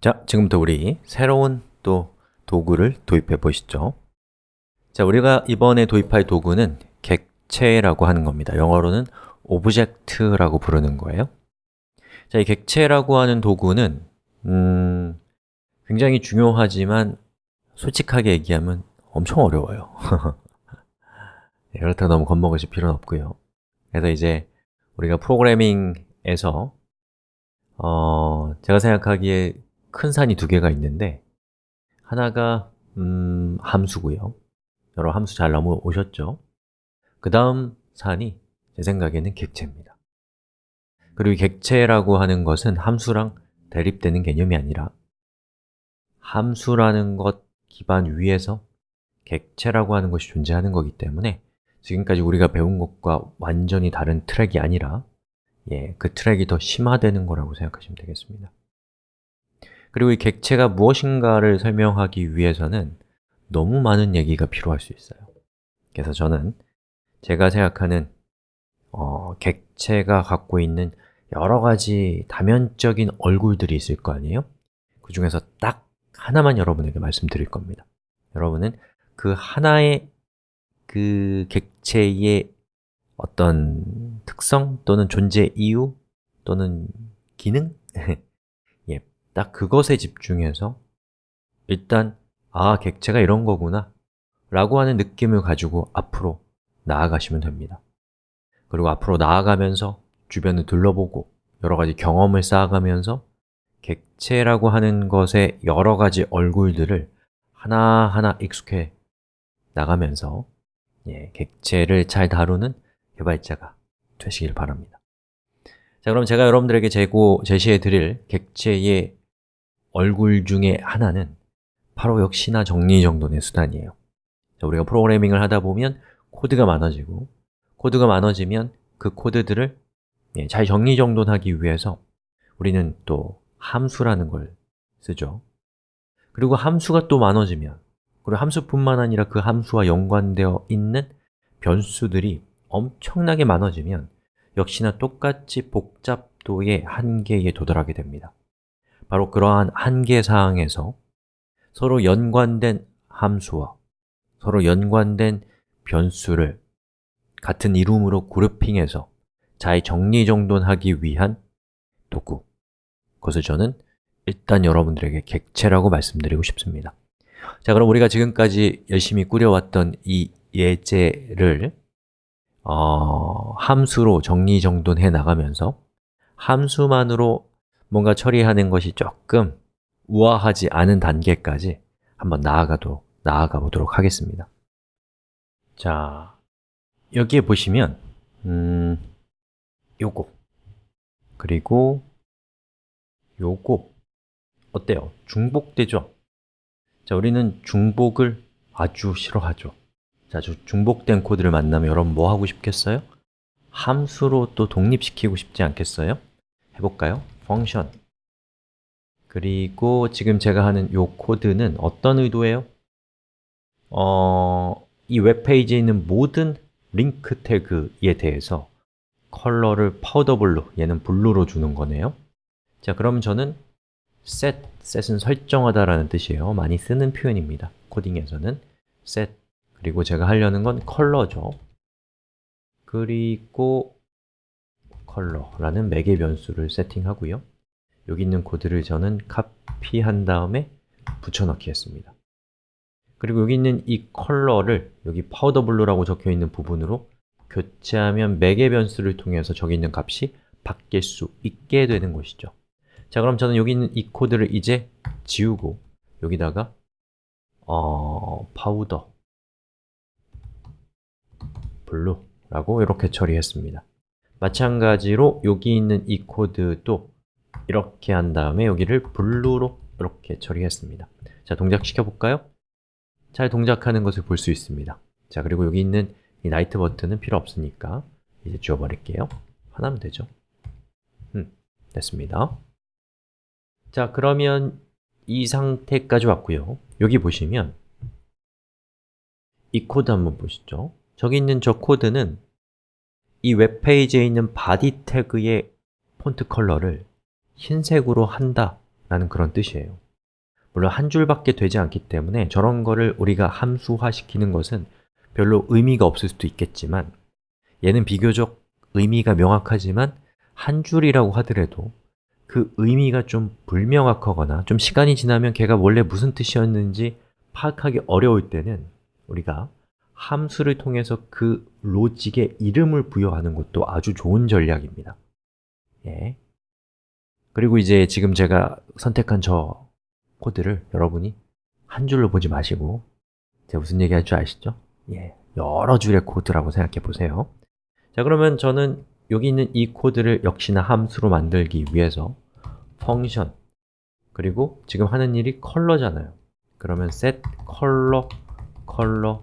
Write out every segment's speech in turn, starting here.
자, 지금부터 우리 새로운 또 도구를 도입해 보시죠. 자, 우리가 이번에 도입할 도구는 객체라고 하는 겁니다. 영어로는 object라고 부르는 거예요. 자, 이 객체라고 하는 도구는 음, 굉장히 중요하지만 솔직하게 얘기하면 엄청 어려워요. 네, 그렇다고 너무 겁먹으실 필요는 없고요. 그래서 이제 우리가 프로그래밍에서 어, 제가 생각하기에 큰 산이 두 개가 있는데 하나가 음, 함수고요. 여러 함수 잘 넘어오셨죠? 그 다음 산이 제 생각에는 객체입니다. 그리고 객체라고 하는 것은 함수랑 대립되는 개념이 아니라 함수라는 것 기반 위에서 객체라고 하는 것이 존재하는 거기 때문에 지금까지 우리가 배운 것과 완전히 다른 트랙이 아니라 예, 그 트랙이 더 심화되는 거라고 생각하시면 되겠습니다 그리고 이 객체가 무엇인가를 설명하기 위해서는 너무 많은 얘기가 필요할 수 있어요 그래서 저는 제가 생각하는 어, 객체가 갖고 있는 여러 가지 다면적인 얼굴들이 있을 거 아니에요? 그 중에서 딱 하나만 여러분에게 말씀드릴 겁니다 여러분은 그 하나의 그 객체의 어떤 특성 또는 존재 이유 또는 기능? 예, 딱 그것에 집중해서 일단 아, 객체가 이런 거구나 라고 하는 느낌을 가지고 앞으로 나아가시면 됩니다. 그리고 앞으로 나아가면서 주변을 둘러보고 여러 가지 경험을 쌓아가면서 객체라고 하는 것의 여러 가지 얼굴들을 하나하나 익숙해 나가면서 예, 객체를 잘 다루는 개발자가 되시길 바랍니다. 자, 그럼 제가 여러분들에게 제고, 제시해 드릴 객체의 얼굴 중에 하나는 바로 역시나 정리정돈의 수단이에요. 자, 우리가 프로그래밍을 하다 보면 코드가 많아지고 코드가 많아지면 그 코드들을 예, 잘 정리정돈하기 위해서 우리는 또 함수라는 걸 쓰죠. 그리고 함수가 또 많아지면 그리고 함수뿐만 아니라 그 함수와 연관되어 있는 변수들이 엄청나게 많아지면 역시나 똑같이 복잡도의 한계에 도달하게 됩니다 바로 그러한 한계 사항에서 서로 연관된 함수와 서로 연관된 변수를 같은 이름으로 그룹핑해서 잘 정리정돈하기 위한 도구. 그것을 저는 일단 여러분들에게 객체라고 말씀드리고 싶습니다. 자, 그럼 우리가 지금까지 열심히 꾸려왔던 이 예제를 어, 함수로 정리정돈해 나가면서 함수만으로 뭔가 처리하는 것이 조금 우아하지 않은 단계까지 한번 나아가도, 나아가 보도록 하겠습니다 자, 여기에 보시면 음, 요거 그리고 요거 어때요? 중복되죠? 자, 우리는 중복을 아주 싫어하죠 자, 중복된 코드를 만나면 여러분 뭐 하고 싶겠어요? 함수로 또 독립시키고 싶지 않겠어요? 해볼까요? 펑션 그리고 지금 제가 하는 이 코드는 어떤 의도예요? 어, 이 웹페이지에 있는 모든 링크 태그에 대해서 컬러를 powder blue, 얘는 blue로 주는 거네요. 자, 그럼 저는 set, set은 설정하다라는 뜻이에요. 많이 쓰는 표현입니다. 코딩에서는 set, 그리고 제가 하려는 건 컬러죠. 그리고 컬러라는 매개 변수를 세팅하고요. 여기 있는 코드를 저는 카피한 다음에 붙여넣기 했습니다. 그리고 여기 있는 이 컬러를 여기 powder blue라고 적혀 있는 부분으로 교체하면 매개 변수를 통해서 저기 있는 값이 바뀔 수 있게 되는 것이죠. 자, 그럼 저는 여기 있는 이 코드를 이제 지우고 여기다가 어, powder blue라고 이렇게 처리했습니다 마찬가지로 여기 있는 이 코드도 이렇게 한 다음에 여기를 blue로 이렇게 처리했습니다. 자, 동작시켜 볼까요? 잘 동작하는 것을 볼 수 있습니다. 자, 그리고 여기 있는 이 night 버튼은 필요 없으니까 이제 지워버릴게요. 하나면 되죠? 음, 됐습니다. 자, 그러면 이 상태까지 왔고요. 여기 보시면 이 코드 한번 보시죠. 저기 있는 저 코드는 이 웹페이지에 있는 body 태그의 폰트 컬러를 흰색으로 한다 라는 그런 뜻이에요. 물론 한 줄밖에 되지 않기 때문에 저런 거를 우리가 함수화시키는 것은 별로 의미가 없을 수도 있겠지만 얘는 비교적 의미가 명확하지만 한 줄이라고 하더라도 그 의미가 좀 불명확하거나 좀 시간이 지나면 걔가 원래 무슨 뜻이었는지 파악하기 어려울 때는 우리가 함수를 통해서 그 로직에 이름을 부여하는 것도 아주 좋은 전략입니다 예. 그리고 이제 지금 제가 선택한 저 코드를 여러분이 한 줄로 보지 마시고 제가 무슨 얘기 할 줄 아시죠? 예, 여러 줄의 코드라고 생각해 보세요 자 그러면 저는 여기 있는 이 코드를 역시나 함수로 만들기 위해서 펑션 그리고 지금 하는 일이 컬러잖아요 그러면 set color, color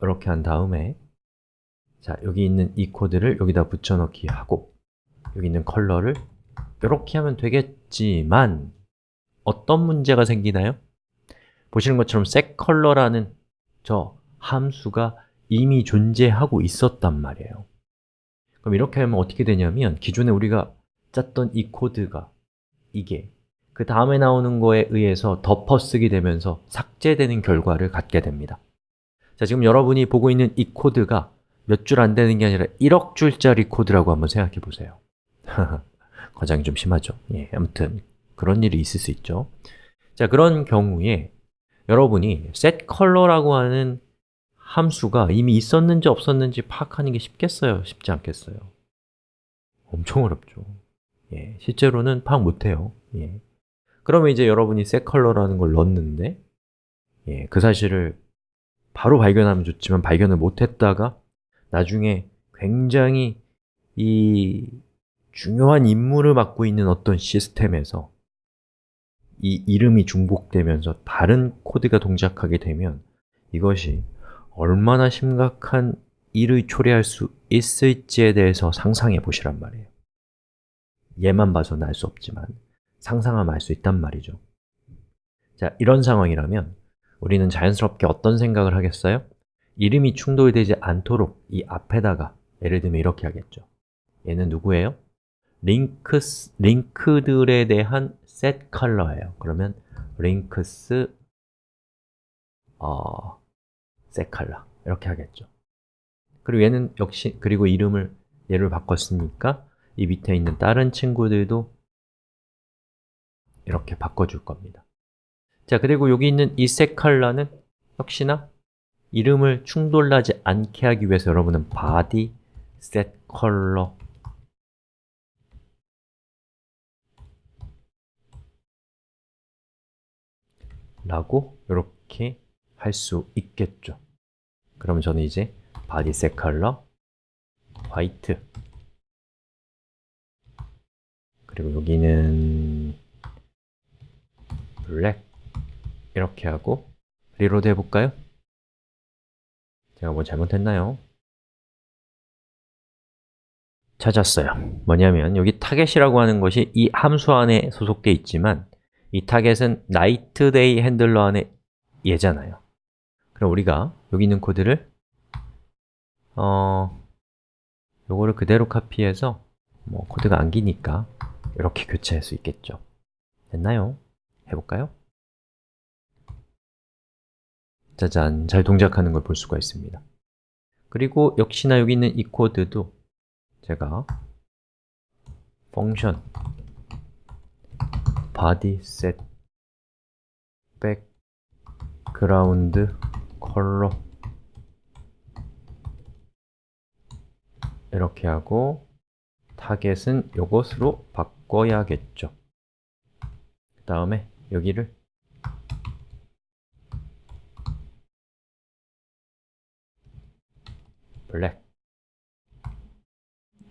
이렇게 한 다음에 자 여기 있는 이 코드를 여기다 붙여넣기 하고 여기 있는 컬러를 이렇게 하면 되겠지만 어떤 문제가 생기나요? 보시는 것처럼 setColor라는 저 함수가 이미 존재하고 있었단 말이에요 그럼 이렇게 하면 어떻게 되냐면 기존에 우리가 짰던 이 코드가 이게 그 다음에 나오는 거에 의해서 덮어쓰기 되면서 삭제되는 결과를 갖게 됩니다 자, 지금 여러분이 보고 있는 이 코드가 몇 줄 안 되는 게 아니라 1억 줄짜리 코드라고 한번 생각해 보세요 과장이 좀 심하죠? 예, 아무튼 그런 일이 있을 수 있죠 자, 그런 경우에 여러분이 setColor라고 하는 함수가 이미 있었는지 없었는지 파악하는 게 쉽겠어요? 쉽지 않겠어요? 엄청 어렵죠 예, 실제로는 파악 못해요 예. 그러면 이제 여러분이 setColor라는 걸 넣었는데 예, 그 사실을 바로 발견하면 좋지만 발견을 못했다가 나중에 굉장히 이 중요한 임무를 맡고 있는 어떤 시스템에서 이 이름이 중복되면서 다른 코드가 동작하게 되면 이것이 얼마나 심각한 일을 초래할 수 있을지에 대해서 상상해 보시란 말이에요 얘만 봐서는 알 수 없지만 상상하면 알 수 있단 말이죠 자, 이런 상황이라면 우리는 자연스럽게 어떤 생각을 하겠어요? 이름이 충돌되지 않도록 이 앞에다가 예를 들면 이렇게 하겠죠. 얘는 누구예요? 링크스, 링크들에 대한 set 컬러예요. 그러면 링크스 어, set 컬러 이렇게 하겠죠. 그리고 얘는 역시 그리고 이름을 얘를 바꿨으니까 이 밑에 있는 다른 친구들도 이렇게 바꿔줄 겁니다. 자, 그리고 여기 있는 이색 컬러는 역시나 이름을 충돌나지 않게 하기 위해서 여러분은 body set color 라고 이렇게 할 수 있겠죠. 그러면 저는 이제 body set color white 그리고 여기는 black 이렇게 하고 reload 해볼까요? 제가 뭐 잘못했나요? 찾았어요 뭐냐면 여기 target이라고 하는 것이 이 함수 안에 소속되어 있지만 이 target은 nightDayHandler 안에 얘잖아요 그럼 우리가 여기 있는 코드를 어 요거를 그대로 카피해서 뭐 코드가 안 기니까 이렇게 교체할 수 있겠죠 됐나요? 해볼까요? 짜잔, 잘 동작하는 걸 볼 수가 있습니다. 그리고 역시나 여기 있는 이 코드도 제가 펑션 body set background color 이렇게 하고 타겟은 이것으로 바꿔야겠죠. 그 다음에 여기를 블랙.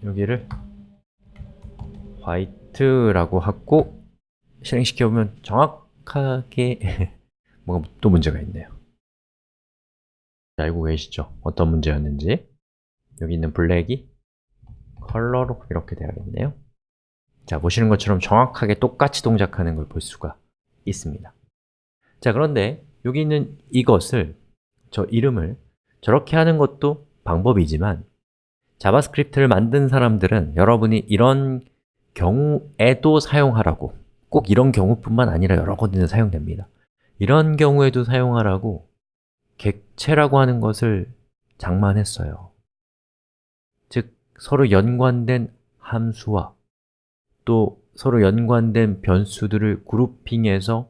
여기를 화이트라고 하고 실행시켜보면 정확하게 뭐가 또 문제가 있네요. 알고 계시죠? 어떤 문제였는지. 여기 있는 블랙이 컬러로 이렇게 돼야겠네요. 자, 보시는 것처럼 정확하게 똑같이 동작하는 걸 볼 수가 있습니다. 자, 그런데 여기 있는 이것을, 저 이름을 저렇게 하는 것도 방법이지만 JavaScript를 만든 사람들은 여러분이 이런 경우에도 사용하라고 꼭 이런 경우뿐만 아니라 여러 군데 사용됩니다. 이런 경우에도 사용하라고 객체라고 하는 것을 장만했어요. 즉, 서로 연관된 함수와 또 서로 연관된 변수들을 grouping해서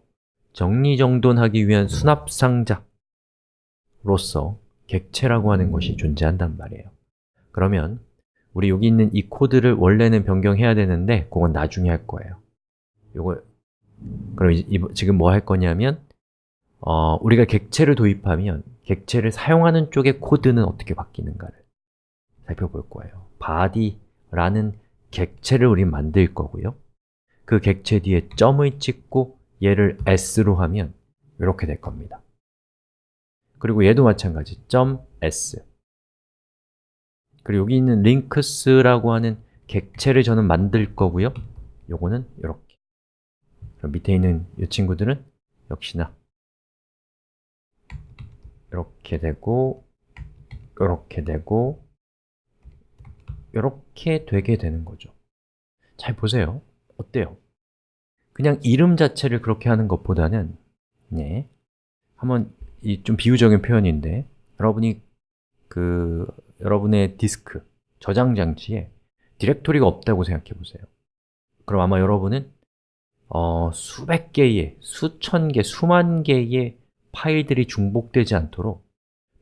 정리정돈하기 위한 수납상자로서 객체라고 하는 것이 존재한단 말이에요. 그러면 우리 여기 있는 이 코드를 원래는 변경해야 되는데 그건 나중에 할 거예요. 요거 그럼 이, 지금 뭐 할 거냐면 어, 우리가 객체를 도입하면 객체를 사용하는 쪽의 코드는 어떻게 바뀌는가를 살펴볼 거예요. body라는 객체를 우리 만들 거고요. 그 객체 뒤에 점을 찍고 얘를 s로 하면 이렇게 될 겁니다 그리고 얘도 마찬가지 .s. 그리고 여기 있는 links라고 하는 객체를 저는 만들 거고요. 요거는 이렇게. 그럼 밑에 있는 이 친구들은 역시나 이렇게 되고 이렇게 되고 이렇게 되게 되는 거죠. 잘 보세요. 어때요? 그냥 이름 자체를 그렇게 하는 것보다는 네, 한번 이 좀 비유적인 표현인데 여러분이 그 여러분의 디스크, 저장 장치에 디렉토리가 없다고 생각해 보세요 그럼 아마 여러분은 어, 수백 개의, 수천 개, 수만 개의 파일들이 중복되지 않도록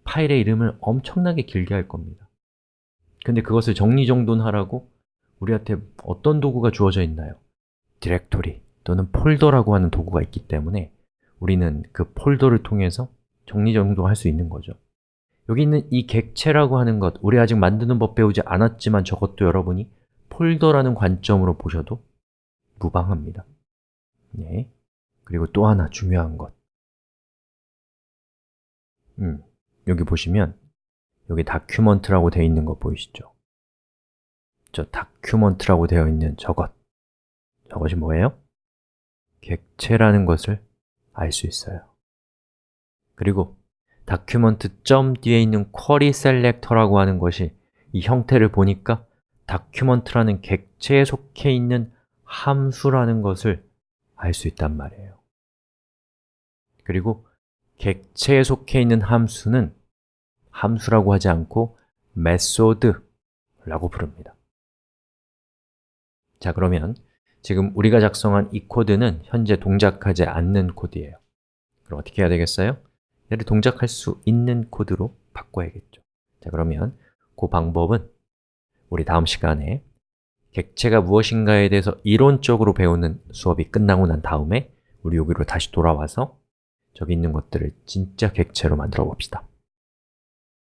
파일의 이름을 엄청나게 길게 할 겁니다 근데 그것을 정리정돈하라고 우리한테 어떤 도구가 주어져 있나요? 디렉토리 또는 폴더라고 하는 도구가 있기 때문에 우리는 그 폴더를 통해서 정리정돈할 수 있는 거죠 여기 있는 이 객체라고 하는 것, 우리 아직 만드는 법 배우지 않았지만 저것도 여러분이 폴더라는 관점으로 보셔도 무방합니다 네. 그리고 또 하나 중요한 것 음, 여기 보시면 여기 document라고 되어 있는 거 보이시죠? 저 document라고 되어 있는 저것 저것이 뭐예요? 객체라는 것을 알 수 있어요 그리고 점 뒤에 있는 querySelector라고 하는 것이 이 형태를 보니까 document라는 객체에 속해 있는 함수라는 것을 알 수 있단 말이에요. 그리고 객체에 속해 있는 함수는 함수라고 하지 않고 method라고 부릅니다. 자, 그러면 지금 우리가 작성한 이 코드는 현재 동작하지 않는 코드예요. 그럼 어떻게 해야 되겠어요? 얘를 동작할 수 있는 코드로 바꿔야겠죠. 자, 그러면 그 방법은 우리 다음 시간에 객체가 무엇인가에 대해서 이론적으로 배우는 수업이 끝나고 난 다음에 우리 여기로 다시 돌아와서 저기 있는 것들을 진짜 객체로 만들어 봅시다